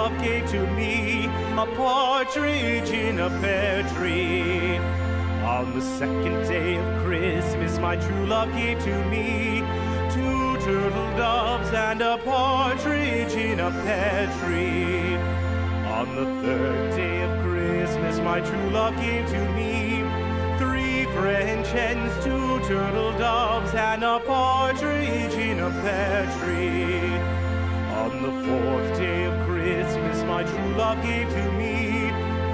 love gave to me a partridge in a pear tree. On the second day of Christmas, my true love gave to me two turtle doves and a partridge in a pear tree. On the third day of Christmas, my true love gave to me three French hens, two turtle doves, and a partridge in a pear tree. On the fourth day of Christmas, my true love gave to me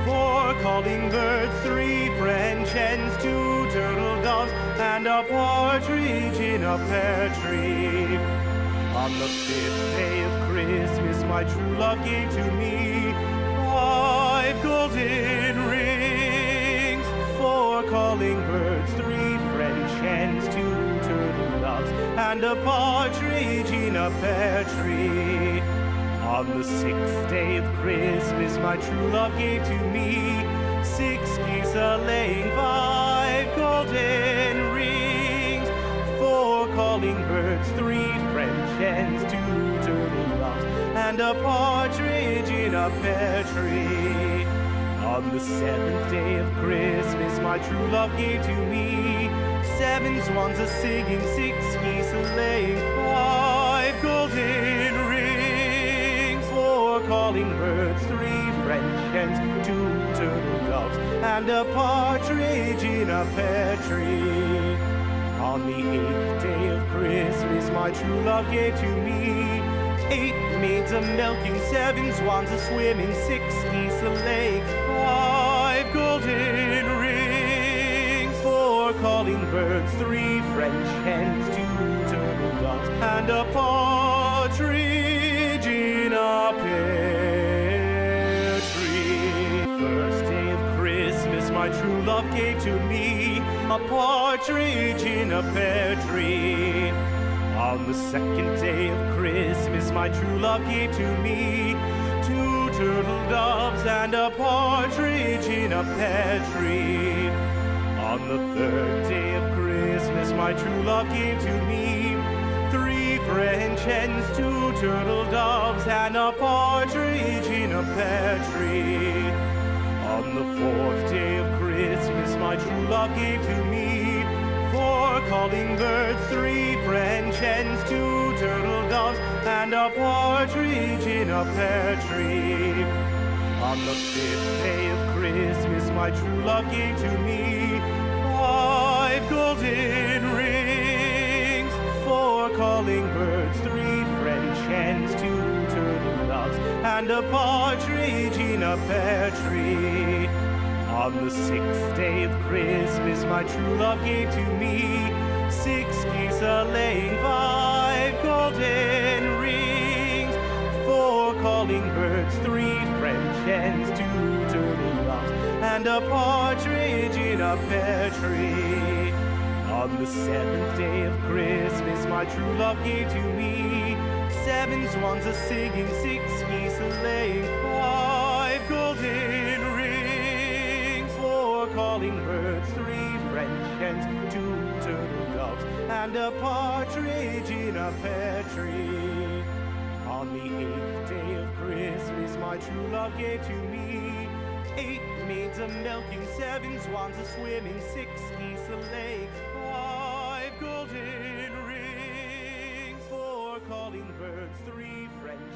four calling birds, three French hens, two turtle doves, and a partridge in a pear tree. On the fifth day of Christmas, my true love gave to me and a partridge in a pear tree. On the sixth day of Christmas, my true love gave to me six geese a laying, five golden rings, four calling birds, three French hens, two turtle doves, and a partridge in a pear tree. On the seventh day of Christmas, my true love gave to me seven swans are singing, six geese are laying, five golden rings, four calling birds, three French hens, two turtle doves, and a partridge in a pear tree. On the eighth day of Christmas, my true love gave to me eight maids a milking, seven swans a swimming, six geese a laying, five golden rings, four calling birds, three French hens, two turtle doves, and a partridge in a pear tree. First day of Christmas, my true love gave to me a partridge in a pear tree. On the second day of Christmas, my true love gave to me two turtle doves and a partridge in a pear tree. On the third day of Christmas, my true love gave to me three French hens, two turtle doves, and a partridge in a pear tree. On the fourth day of Christmas, my true love gave to me four calling birds, three French hens, two turtle doves, and a partridge in a pear tree. On the fifth day of Christmas, my true love gave to me calling birds, three French hens, two turtle doves, and a partridge in a pear tree. On the sixth day of Christmas, my true love gave to me six geese a laying, five golden rings, four calling birds, three French hens, two turtle doves, and a partridge in a pear tree. On the seventh day of Christmas, my true love gave to me seven swans a singing, six geese a laying, five golden rings, four calling birds, three French hens, two turtle doves, and a partridge in a pear tree. On the eighth day of Christmas, my true love gave to me eight maids a milking, seven swans a swimming, six geese a laying, five golden rings, four calling birds, three French